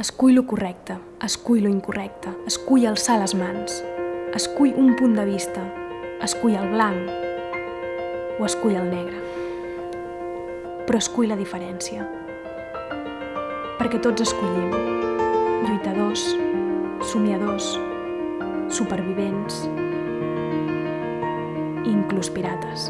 Escull lo correcte, escull lo incorrecte, escull alçar les mans, escull un punt de vista, escull el blanc o escull el negre. Però escull la diferència, perquè tots escollim, lluitadors, somiadors, supervivents, inclús pirates.